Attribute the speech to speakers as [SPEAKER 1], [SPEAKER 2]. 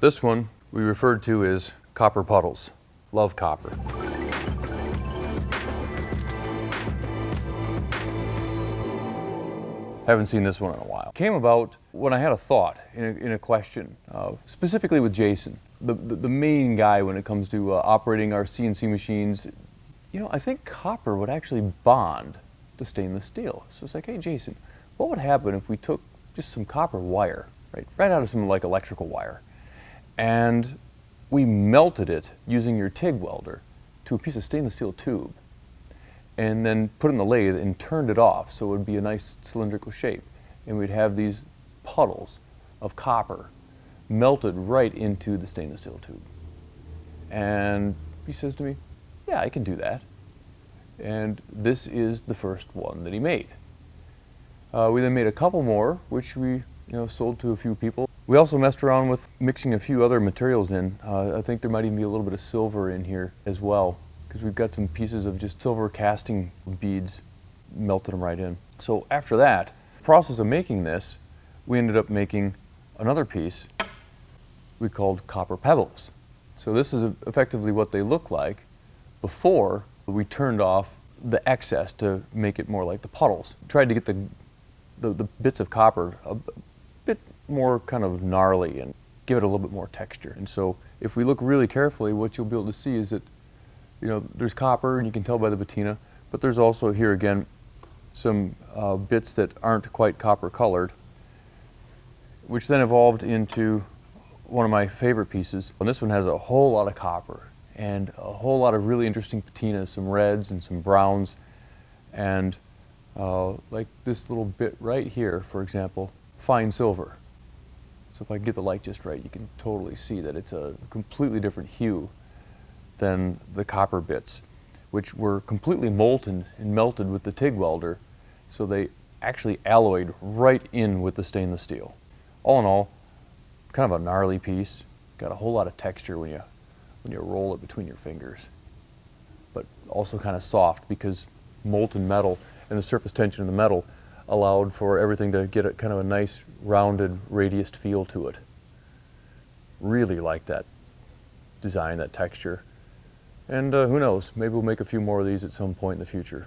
[SPEAKER 1] This one we referred to as copper puddles. Love copper. Haven't seen this one in a while. Came about when I had a thought in a, in a question, uh, specifically with Jason, the, the, the, main guy when it comes to uh, operating our CNC machines. You know, I think copper would actually bond to stainless steel. So it's like, hey Jason, what would happen if we took just some copper wire, right, right out of some like electrical wire, and we melted it using your TIG welder to a piece of stainless steel tube and then put in the lathe and turned it off so it would be a nice cylindrical shape. And we'd have these puddles of copper melted right into the stainless steel tube. And he says to me, yeah, I can do that. And this is the first one that he made. Uh, we then made a couple more, which we you know, sold to a few people. We also messed around with mixing a few other materials in. Uh, I think there might even be a little bit of silver in here as well because we've got some pieces of just silver casting beads, melted them right in. So after that, process of making this, we ended up making another piece we called copper pebbles. So this is effectively what they look like before we turned off the excess to make it more like the puddles. Tried to get the, the, the bits of copper a bit more kind of gnarly and give it a little bit more texture. And so if we look really carefully, what you'll be able to see is that you know, there's copper, and you can tell by the patina, but there's also here again some uh, bits that aren't quite copper colored, which then evolved into one of my favorite pieces. And this one has a whole lot of copper and a whole lot of really interesting patinas, some reds and some browns, and uh, like this little bit right here, for example, fine silver. So if I get the light just right, you can totally see that it's a completely different hue than the copper bits, which were completely molten and melted with the TIG welder, so they actually alloyed right in with the stainless steel. All in all, kind of a gnarly piece. Got a whole lot of texture when you, when you roll it between your fingers. But also kind of soft because molten metal and the surface tension of the metal allowed for everything to get a kind of a nice rounded radiused feel to it. Really like that design, that texture. And uh, who knows, maybe we'll make a few more of these at some point in the future.